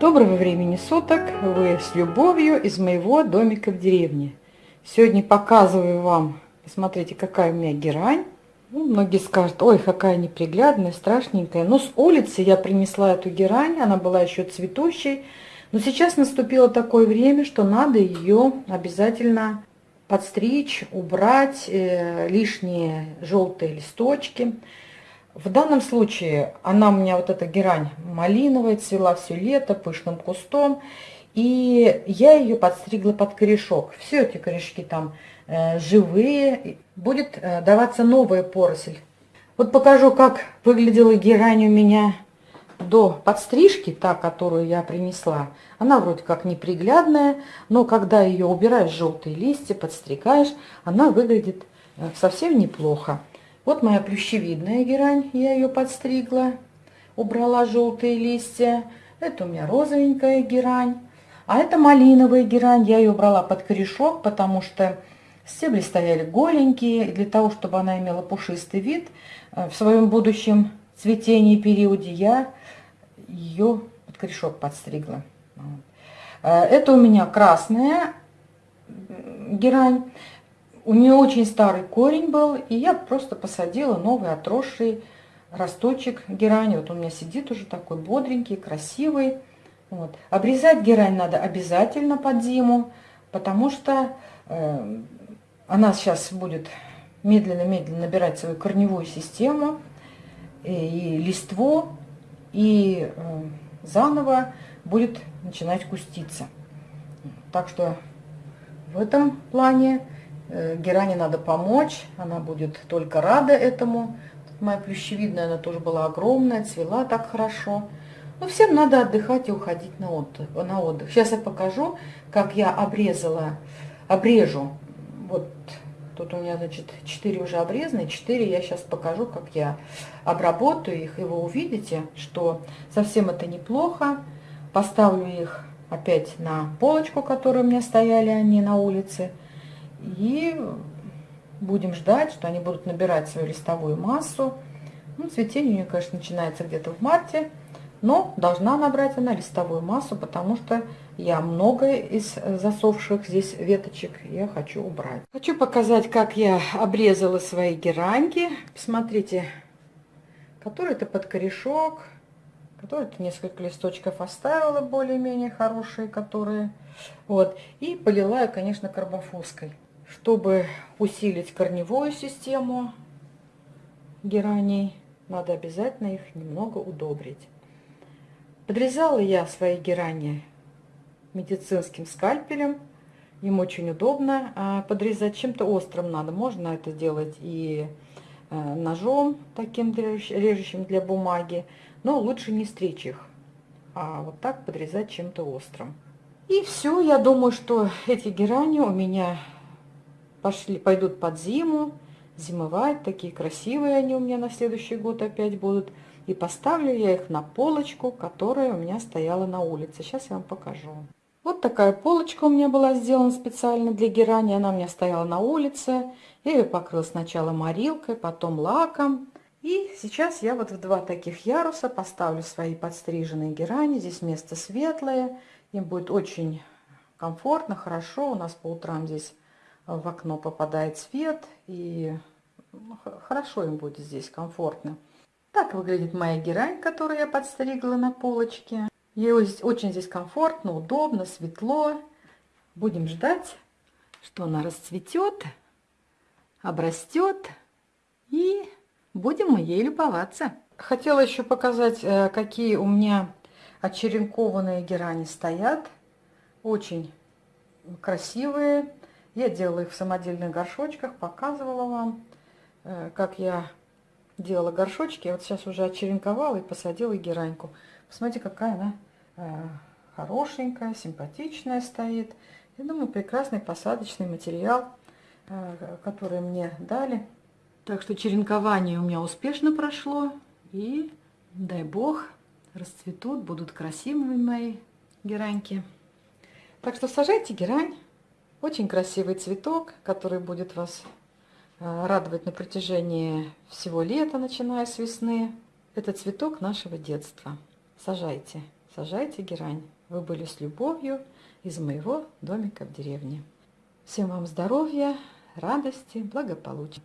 Доброго времени суток! Вы с любовью из моего домика в деревне. Сегодня показываю вам, посмотрите, какая у меня герань. Ну, многие скажут, ой, какая неприглядная, страшненькая. Но с улицы я принесла эту герань, она была еще цветущей. Но сейчас наступило такое время, что надо ее обязательно подстричь, убрать э, лишние желтые листочки. В данном случае она у меня, вот эта герань малиновая, цвела все лето пышным кустом. И я ее подстригла под корешок. Все эти корешки там э, живые. Будет э, даваться новая поросль. Вот покажу, как выглядела герань у меня до подстрижки, та, которую я принесла. Она вроде как неприглядная, но когда ее убираешь желтые листья, подстригаешь, она выглядит э, совсем неплохо. Вот моя плющевидная герань, я ее подстригла, убрала желтые листья. Это у меня розовенькая герань. А это малиновая герань, я ее убрала под корешок, потому что стебли стояли голенькие. И для того, чтобы она имела пушистый вид, э, в своем будущем цветении периоде я ее под корешок подстригла. Э, это у меня красная герань. У нее очень старый корень был, и я просто посадила новый отросший росточек герани. Вот у меня сидит уже такой бодренький, красивый. Вот. Обрезать герань надо обязательно под зиму, потому что э, она сейчас будет медленно-медленно набирать свою корневую систему и, и листву, и э, заново будет начинать куститься. Так что в этом плане Э, Геране надо помочь, она будет только рада этому. Тут моя плющевидная, она тоже была огромная, цвела так хорошо. Но ну, всем надо отдыхать и уходить на отдых. На отдых. Сейчас я покажу, как я обрезала, обрежу. Вот тут у меня, значит, 4 уже обрезаны, 4 я сейчас покажу, как я обработаю их, и вы увидите, что совсем это неплохо. Поставлю их опять на полочку, которые у меня стояли они на улице. И будем ждать, что они будут набирать свою листовую массу. Ну, цветение у нее, конечно, начинается где-то в марте, но должна набрать она листовую массу, потому что я многое из засохших здесь веточек я хочу убрать. Хочу показать, как я обрезала свои гераньки. Посмотрите, который-то под корешок, который-то несколько листочков оставила более-менее хорошие, которые... Вот. И полила я, конечно, карбофоской. Чтобы усилить корневую систему гераний, надо обязательно их немного удобрить. Подрезала я свои герани медицинским скальпелем. Им очень удобно а подрезать. Чем-то острым надо. Можно это делать и э, ножом таким режущим для бумаги. Но лучше не стричь их, а вот так подрезать чем-то острым. И все, я думаю, что эти герани у меня пошли, пойдут под зиму, зимовать. Такие красивые они у меня на следующий год опять будут. И поставлю я их на полочку, которая у меня стояла на улице. Сейчас я вам покажу. Вот такая полочка у меня была сделана специально для герани. Она у меня стояла на улице. Я ее покрыла сначала морилкой, потом лаком. И сейчас я вот в два таких яруса поставлю свои подстриженные герани. Здесь место светлое. Им будет очень комфортно, хорошо. У нас по утрам здесь в окно попадает свет, и ну, хорошо им будет здесь, комфортно. Так выглядит моя герань, которую я подстригла на полочке. Ей очень здесь комфортно, удобно, светло. Будем ждать, что она расцветет, обрастет, и будем мы ей любоваться. Хотела еще показать, э, какие у меня очеренкованные герани стоят. Очень красивые. Я делала их в самодельных горшочках, показывала вам, э, как я делала горшочки. Я вот сейчас уже очеренковала и посадила гераньку. Посмотрите, какая она э, хорошенькая, симпатичная стоит. Я думаю, прекрасный посадочный материал, э, который мне дали. Так что черенкование у меня успешно прошло. И, дай бог, расцветут, будут красивыми мои гераньки. Так что сажайте герань. Очень красивый цветок, который будет вас э, радовать на протяжении всего лета, начиная с весны. Это цветок нашего детства. Сажайте. сажайте герань. Вы были с любовью из моего домика в деревне. Всем вам здоровья, радости, благополучия.